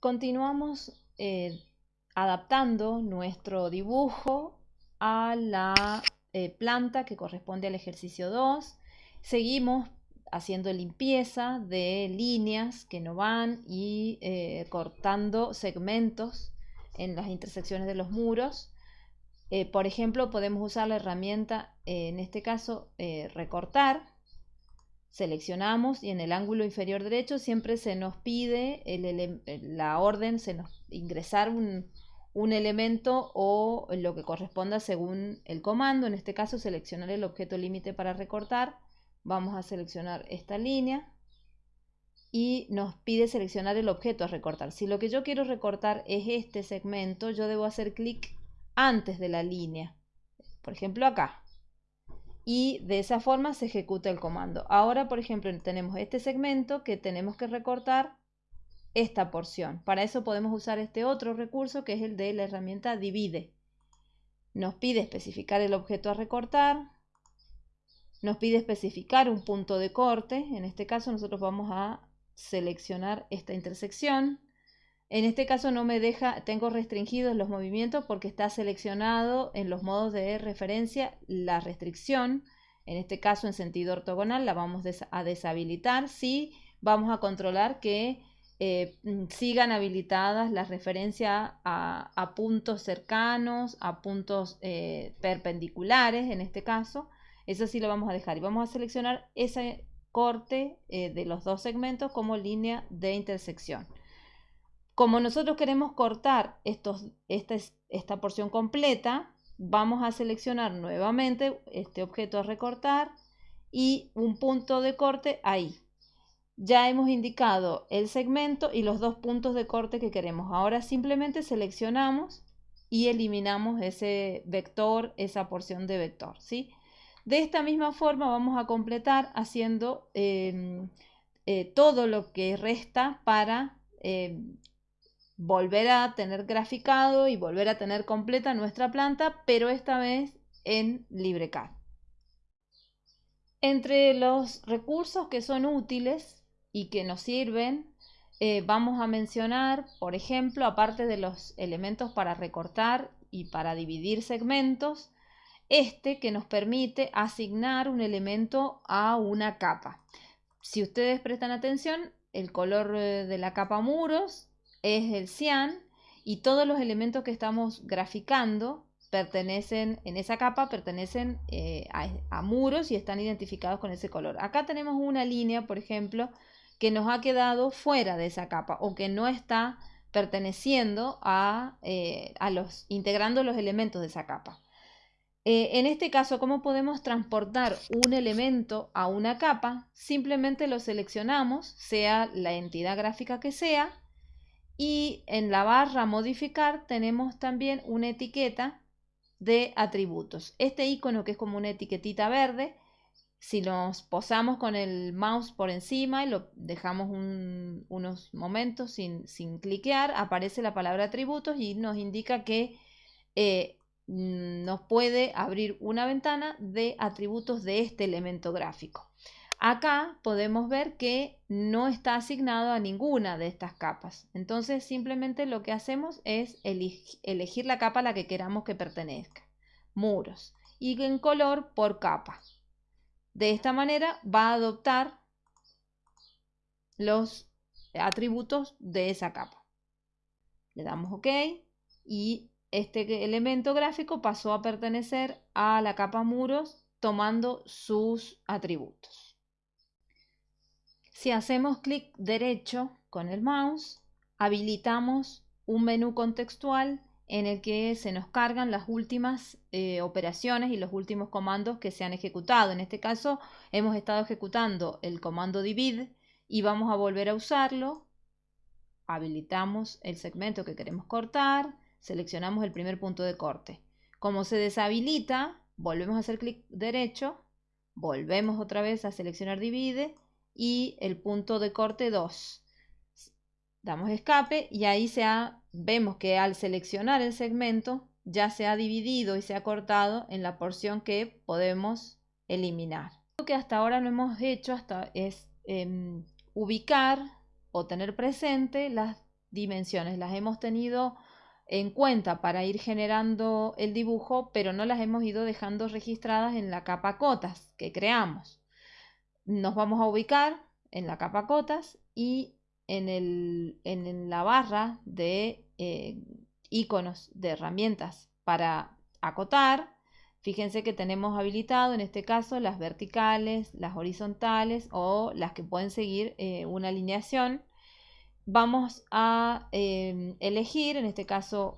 continuamos eh, adaptando nuestro dibujo a la eh, planta que corresponde al ejercicio 2. Seguimos haciendo limpieza de líneas que no van y eh, cortando segmentos en las intersecciones de los muros. Por ejemplo, podemos usar la herramienta, en este caso, recortar. Seleccionamos y en el ángulo inferior derecho siempre se nos pide la orden, se nos ingresar un, un elemento o lo que corresponda según el comando. En este caso seleccionar el objeto límite para recortar. Vamos a seleccionar esta línea y nos pide seleccionar el objeto a recortar. Si lo que yo quiero recortar es este segmento, yo debo hacer clic antes de la línea. Por ejemplo acá. Y de esa forma se ejecuta el comando. Ahora, por ejemplo, tenemos este segmento que tenemos que recortar esta porción. Para eso podemos usar este otro recurso que es el de la herramienta divide. Nos pide especificar el objeto a recortar. Nos pide especificar un punto de corte. En este caso nosotros vamos a seleccionar esta intersección. En este caso no me deja, tengo restringidos los movimientos porque está seleccionado en los modos de referencia la restricción. En este caso en sentido ortogonal la vamos a deshabilitar. Sí, vamos a controlar que eh, mm, sigan habilitadas las referencias a, puntos cercanos, a puntos eh, perpendiculares en este caso. Eso sí lo vamos a dejar y vamos a seleccionar ese corte eh, de los dos segmentos como línea de intersección. Como nosotros queremos cortar estos, esta, esta porción completa, vamos a seleccionar nuevamente este objeto a recortar y un punto de corte ahí ya hemos indicado el segmento y los dos puntos de corte que queremos. Ahora simplemente seleccionamos y eliminamos ese vector, esa porción de vector. ¿sí? De esta misma forma vamos a completar haciendo em, eh, todo lo que resta para em, volver a tener graficado y volver a tener completa nuestra planta, pero esta vez en LibreCAD. Entre los recursos que son útiles y que nos sirven, eh, vamos a mencionar, por ejemplo, aparte de los elementos para recortar y para dividir segmentos, este que nos permite asignar un elemento a una capa. Si ustedes prestan atención, el color eh, de la capa muros es el cian y todos los elementos que estamos graficando pertenecen, en esa capa pertenecen eh, a, muros y están identificados con ese color. Acá tenemos una línea, por ejemplo, que nos ha quedado fuera de esa capa o que no está perteneciendo a, eh, los, integrando los elementos de esa capa. Eh, en este caso, ¿cómo podemos transportar un elemento a una capa? Simplemente lo seleccionamos, sea la entidad gráfica que sea, y en la barra modificar tenemos también una etiqueta de atributos. Este icono que es como una etiquetita verde si nos posamos con el mouse por encima y lo dejamos unos momentos sin, cliquear, aparece la palabra atributos y nos indica que eh, nos puede abrir una ventana de atributos de este elemento gráfico. Acá podemos ver que no está asignado a ninguna de estas capas. Entonces simplemente lo que hacemos es elegir la capa a la que queramos que pertenezca. Muros. Y en color por capa. De esta manera va a adoptar los atributos de esa capa. Le damos OK y este elemento gráfico pasó a pertenecer a la capa muros tomando sus atributos. Si hacemos clic derecho con el mouse, habilitamos un menú contextual en el que se nos cargan las últimas eh, operaciones y los últimos comandos que se han ejecutado. En este caso hemos estado ejecutando el comando divide y vamos a volver a usarlo. Habilitamos el segmento que queremos cortar, seleccionamos el primer punto de corte. Como se deshabilita, volvemos a hacer clic derecho, volvemos otra vez a seleccionar divide y el punto de corte 2 damos escape y ahí se vemos que al seleccionar el segmento ya se ha dividido y se ha cortado en la porción que podemos eliminar. Lo que hasta ahora no hemos hecho hasta es em, ubicar o tener presente las dimensiones las hemos tenido en cuenta para ir generando el dibujo, pero no las hemos ido dejando registradas en la capa cotas que creamos. Nos vamos a ubicar en la capa cotas y en, el, en la barra de eh, iconos de herramientas para acotar, fíjense que tenemos habilitado en este caso las verticales, las horizontales o las que pueden seguir eh, una alineación. Vamos a em, elegir, en este caso,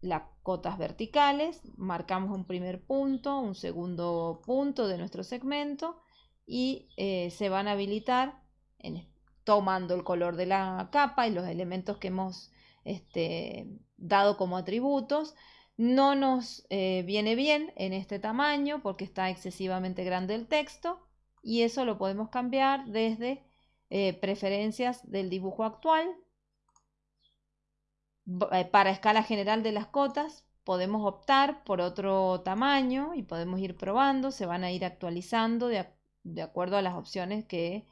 las cotas verticales, marcamos un primer punto, un segundo punto de nuestro segmento y eh, se van a habilitar tomando el color de la capa y los elementos que hemos este, dado como atributos. No nos eh, viene bien en este tamaño porque está excesivamente grande el texto y eso lo podemos cambiar desde eh, preferencias del dibujo actual. Para escala general de las cotas podemos optar por otro tamaño y podemos ir probando, se van a ir actualizando de, acuerdo a las opciones que,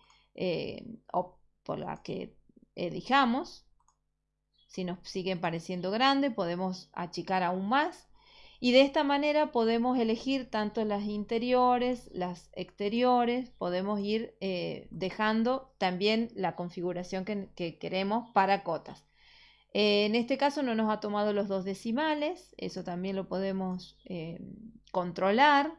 por las que elijamos. Si nos siguen pareciendo grandes, podemos achicar aún más. Y de esta manera podemos elegir tanto las interiores, las exteriores, podemos ir eh, dejando también la configuración que, queremos para cotas. Eh, en este caso no nos ha tomado los dos decimales, eso también lo podemos eh, controlar